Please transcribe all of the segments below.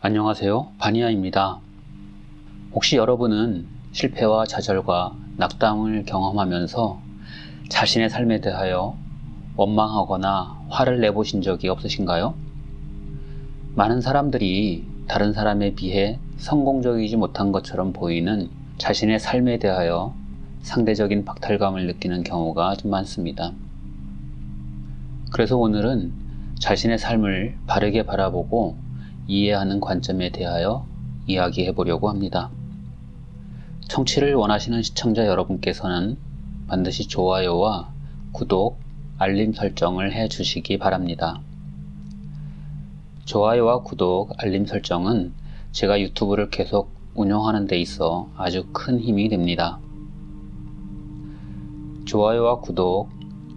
안녕하세요. 바니아입니다. 혹시 여러분은 실패와 좌절과 낙담을 경험하면서 자신의 삶에 대하여 원망하거나 화를 내보신 적이 없으신가요? 많은 사람들이 다른 사람에 비해 성공적이지 못한 것처럼 보이는 자신의 삶에 대하여 상대적인 박탈감을 느끼는 경우가 좀 많습니다. 그래서 오늘은 자신의 삶을 바르게 바라보고 이해하는 관점에 대하여 이야기해 보려고 합니다. 청취를 원하시는 시청자 여러분께서는 반드시 좋아요와 구독, 알림 설정을 해 주시기 바랍니다. 좋아요와 구독, 알림 설정은 제가 유튜브를 계속 운영하는 데 있어 아주 큰 힘이 됩니다. 좋아요와 구독,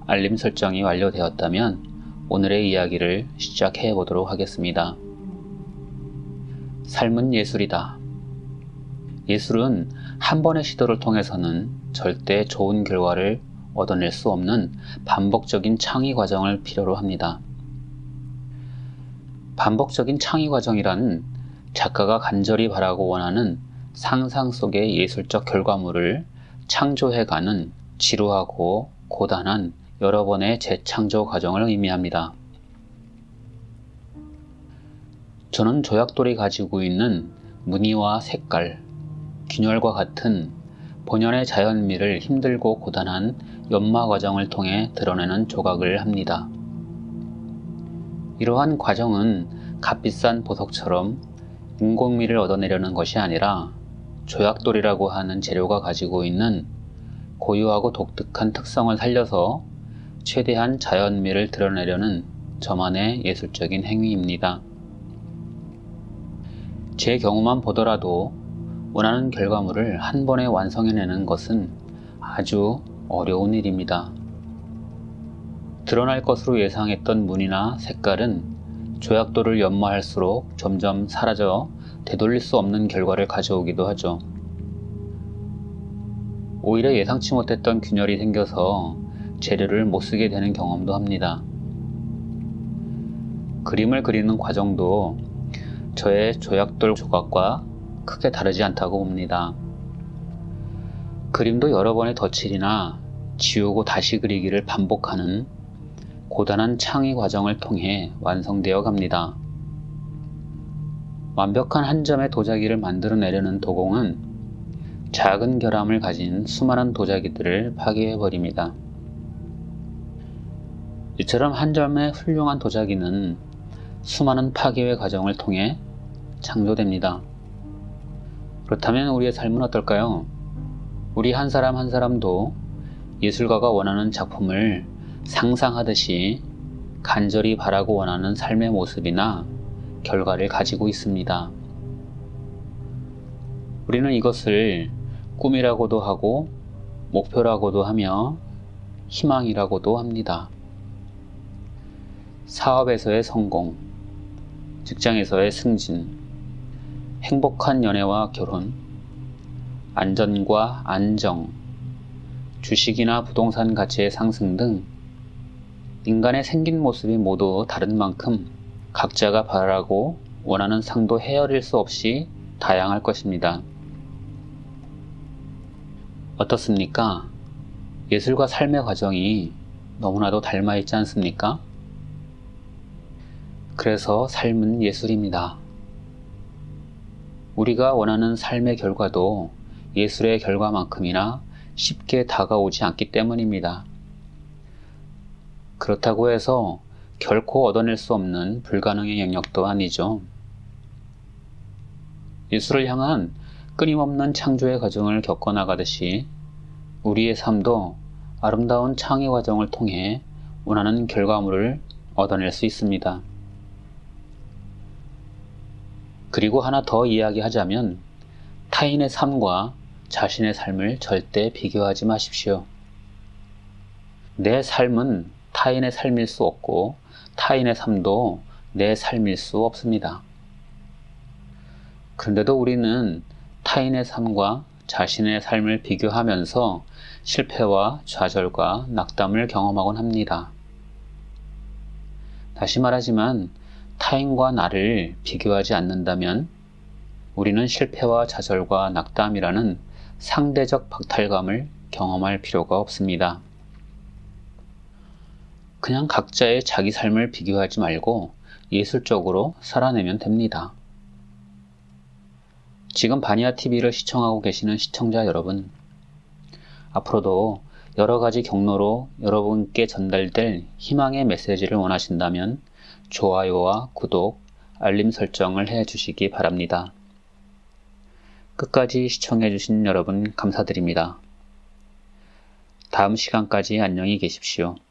알림 설정이 완료되었다면 오늘의 이야기를 시작해 보도록 하겠습니다. 삶은 예술이다. 예술은 한 번의 시도를 통해서는 절대 좋은 결과를 얻어낼 수 없는 반복적인 창의 과정을 필요로 합니다. 반복적인 창의 과정이란 작가가 간절히 바라고 원하는 상상 속의 예술적 결과물을 창조해가는 지루하고 고단한 여러 번의 재창조 과정을 의미합니다. 저는 조약돌이 가지고 있는 무늬와 색깔, 균열과 같은 본연의 자연미를 힘들고 고단한 연마 과정을 통해 드러내는 조각을 합니다. 이러한 과정은 값비싼 보석처럼 인공미를 얻어내려는 것이 아니라 조약돌이라고 하는 재료가 가지고 있는 고유하고 독특한 특성을 살려서 최대한 자연미를 드러내려는 저만의 예술적인 행위입니다. 제 경우만 보더라도 원하는 결과물을 한 번에 완성해내는 것은 아주 어려운 일입니다. 드러날 것으로 예상했던 무늬나 색깔은 조약도를 연마할수록 점점 사라져 되돌릴 수 없는 결과를 가져오기도 하죠. 오히려 예상치 못했던 균열이 생겨서 재료를 못 쓰게 되는 경험도 합니다. 그림을 그리는 과정도 저의 조약돌 조각과 크게 다르지 않다고 봅니다. 그림도 여러 번의 덧칠이나 지우고 다시 그리기를 반복하는 고단한 창의 과정을 통해 완성되어 갑니다. 완벽한 한 점의 도자기를 만들어내려는 도공은 작은 결함을 가진 수많은 도자기들을 파괴해버립니다. 이처럼 한 점의 훌륭한 도자기는 수많은 파괴의 과정을 통해 창조됩니다. 그렇다면 우리의 삶은 어떨까요? 우리 한 사람 한 사람도 예술가가 원하는 작품을 상상하듯이 간절히 바라고 원하는 삶의 모습이나 결과를 가지고 있습니다. 우리는 이것을 꿈이라고도 하고 목표라고도 하며 희망이라고도 합니다. 사업에서의 성공, 직장에서의 승진, 행복한 연애와 결혼, 안전과 안정, 주식이나 부동산 가치의 상승 등 인간의 생긴 모습이 모두 다른 만큼 각자가 바라고 원하는 상도 헤아릴 수 없이 다양할 것입니다. 어떻습니까? 예술과 삶의 과정이 너무나도 닮아 있지 않습니까? 그래서 삶은 예술입니다. 우리가 원하는 삶의 결과도 예술의 결과만큼이나 쉽게 다가오지 않기 때문입니다. 그렇다고 해서 결코 얻어낼 수 없는 불가능의 영역도 아니죠. 예술을 향한 끊임없는 창조의 과정을 겪어나가듯이 우리의 삶도 아름다운 창의 과정을 통해 원하는 결과물을 얻어낼 수 있습니다. 그리고 하나 더 이야기하자면 타인의 삶과 자신의 삶을 절대 비교하지 마십시오. 내 삶은 타인의 삶일 수 없고 타인의 삶도 내 삶일 수 없습니다. 그런데도 우리는 타인의 삶과 자신의 삶을 비교하면서 실패와 좌절과 낙담을 경험하곤 합니다. 다시 말하지만 타인과 나를 비교하지 않는다면 우리는 실패와 좌절과 낙담이라는 상대적 박탈감을 경험할 필요가 없습니다. 그냥 각자의 자기 삶을 비교하지 말고 예술적으로 살아내면 됩니다. 지금 바니아 TV를 시청하고 계시는 시청자 여러분, 앞으로도 여러 가지 경로로 여러분께 전달될 희망의 메시지를 원하신다면 좋아요와 구독, 알림 설정을 해 주시기 바랍니다. 끝까지 시청해 주신 여러분 감사드립니다. 다음 시간까지 안녕히 계십시오.